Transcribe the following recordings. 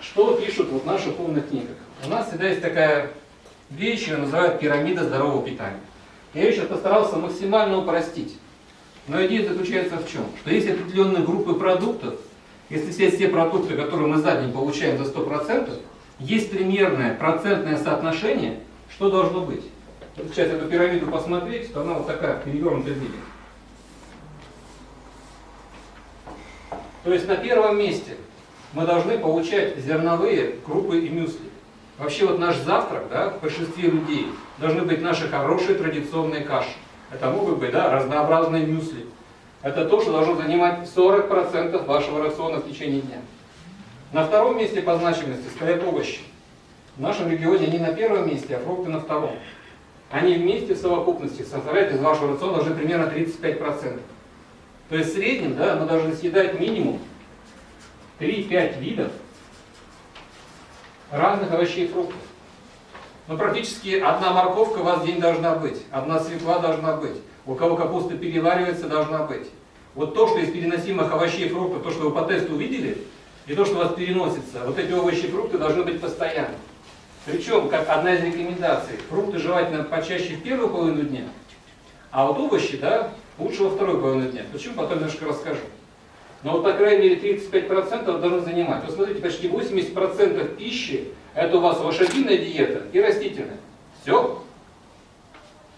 что пишут вот в наших умных книгах? У нас всегда есть такая вещь, ее называют пирамида здорового питания. Я ее сейчас постарался максимально упростить. Но идея заключается в чем? Что есть определенные группы продуктов, если все те продукты, которые мы за день получаем за 100%, есть примерное процентное соотношение, что должно быть. Вот сейчас эту пирамиду посмотреть, то она вот такая, в перевернутом виде. То есть на первом месте мы должны получать зерновые крупы и мюсли. Вообще вот наш завтрак, да, в большинстве людей, должны быть наши хорошие традиционные каши. Это могут быть да, разнообразные мюсли. Это то, что должно занимать 40% вашего рациона в течение дня. На втором месте по значимости стоят овощи. В нашем регионе они на первом месте, а фрукты на втором. Они вместе в совокупности составляют из вашего рациона уже примерно 35%. То есть в среднем да, мы должны съедать минимум 3-5 видов разных овощей и фруктов. Но практически одна морковка у вас в день должна быть, одна свекла должна быть, у кого капуста переваривается, должна быть. Вот то, что из переносимых овощей и фруктов, то, что вы по тесту увидели, и то, что у вас переносится, вот эти овощи и фрукты должны быть постоянно. Причем, как одна из рекомендаций, фрукты желательно почаще в первую половину дня, а вот овощи, да, лучше во вторую половину дня. Почему, потом немножко расскажу. Но вот, по крайней мере, 35% должны занимать. Вот смотрите, почти 80% пищи – это у вас лошадиная диета и растительная. Все.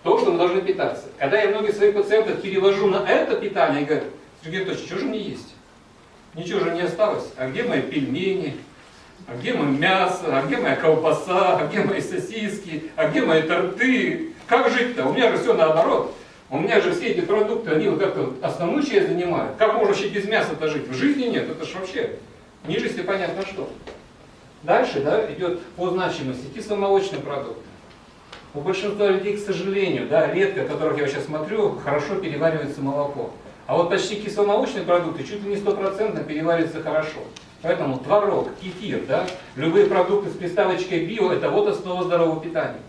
То, что мы должны питаться. Когда я многих своих пациентов перевожу на это питание, я говорю, Сергей Анатольевич, что же мне есть? Ничего же не осталось. А где мои пельмени? А где мое мясо? А где моя колбаса? А где мои сосиски? А где мои торты? Как жить-то? У меня же все наоборот. У меня же все эти продукты, они вот как-то основную часть занимают. Как можно вообще без мяса-то жить? В жизни нет. Это же вообще ниже, если понятно что. Дальше да, идет по значимости кисломолочные продукты. У большинства людей, к сожалению, да, редко, которых я сейчас смотрю, хорошо переваривается молоко. А вот почти кисломолочные продукты чуть ли не стопроцентно перевариваются хорошо. Поэтому творог, кефир, да, любые продукты с приставочкой био – это вот основа здорового питания.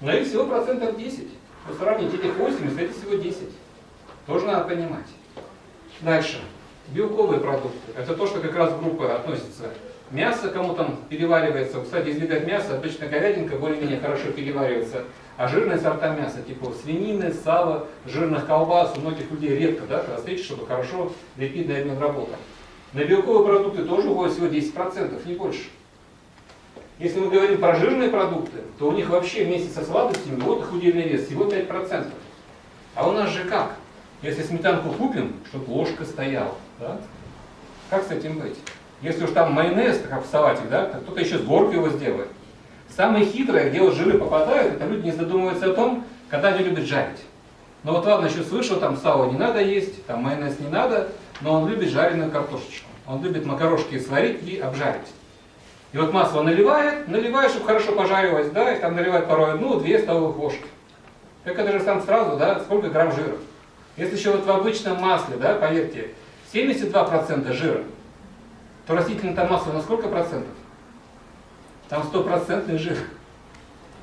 Но их всего процентов 10. Вы сравните этих 80, эти всего 10. Тоже надо понимать. Дальше. Белковые продукты. Это то, что как раз в группы относится. Мясо кому там переваривается. Кстати, из видов мяса обычно говядинка более-менее хорошо переваривается. А жирные сорта мяса, типа свинины, сала, жирных колбас, у многих людей редко да, встретишь, чтобы хорошо липидный обмен работал. На белковые продукты тоже уходит всего 10%, не больше. Если мы говорим про жирные продукты, то у них вообще вместе со сладостями вот их удельный вес всего 5%. А у нас же как? Если сметанку купим, чтобы ложка стояла, да? как с этим быть? Если уж там майонез, как в салатик, да, то кто-то еще с горкой его сделает. Самое хитрое, где вот жиры попадают, это люди не задумываются о том, когда они любят жарить. Но вот ладно, еще слышал, там сало не надо есть, там майонез не надо, но он любит жареную картошечку. Он любит макарошки сварить и обжарить. И вот масло наливает, наливает, чтобы хорошо пожарилось, да, и там наливает порой одну-две столовых ложки. Так это же сам сразу, да, сколько грамм жира. Если еще вот в обычном масле, да, поверьте, 72% жира, то растительное масло на сколько процентов? Там стопроцентный жир.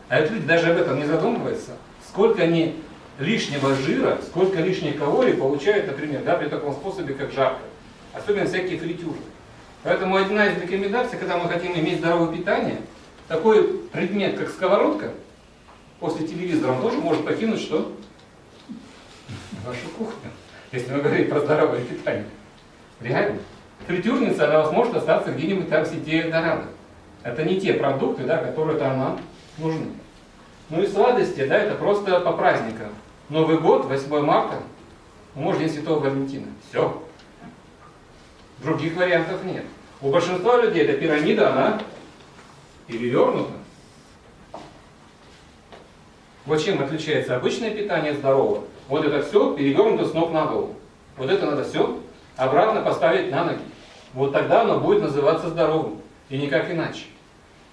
А это люди даже об этом не задумываются. Сколько они лишнего жира, сколько лишних калорий получают, например, да, при таком способе, как жарко. Особенно всякие фритюры. Поэтому одна из рекомендаций, когда мы хотим иметь здоровое питание, такой предмет, как сковородка, после телевизора он тоже может покинуть что? Вашу кухню, если мы говорим про здоровое питание. Реально. Фритюрница, она у может остаться где-нибудь там в сети Дорадо. Это не те продукты, да, которые там нам нужны. Ну и сладости, да, это просто по праздникам. Новый год, 8 марта, может День Святого Валентина. Все. Других вариантов нет. У большинства людей эта пирамида, она перевернута. Вот чем отличается обычное питание здорового. Вот это все перевернуто с ног на голову. Вот это надо все обратно поставить на ноги. Вот тогда оно будет называться здоровым. И никак иначе.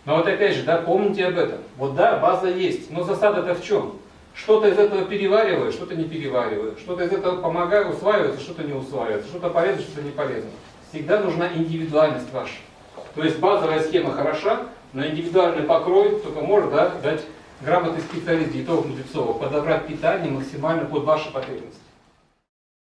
Но вот опять же, да, помните об этом. Вот да, база есть, но засада-то в чем? Что-то из этого перевариваю, что-то не перевариваю. Что-то из этого помогаю, усваивается, что-то не усваивается. Что-то полезно, что-то не полезно. Всегда нужна индивидуальность ваша. То есть базовая схема хороша, но индивидуальный покрой только может да, дать грамотный специалист, диетолог, нутрициолог, подобрать питание максимально под ваши потребности.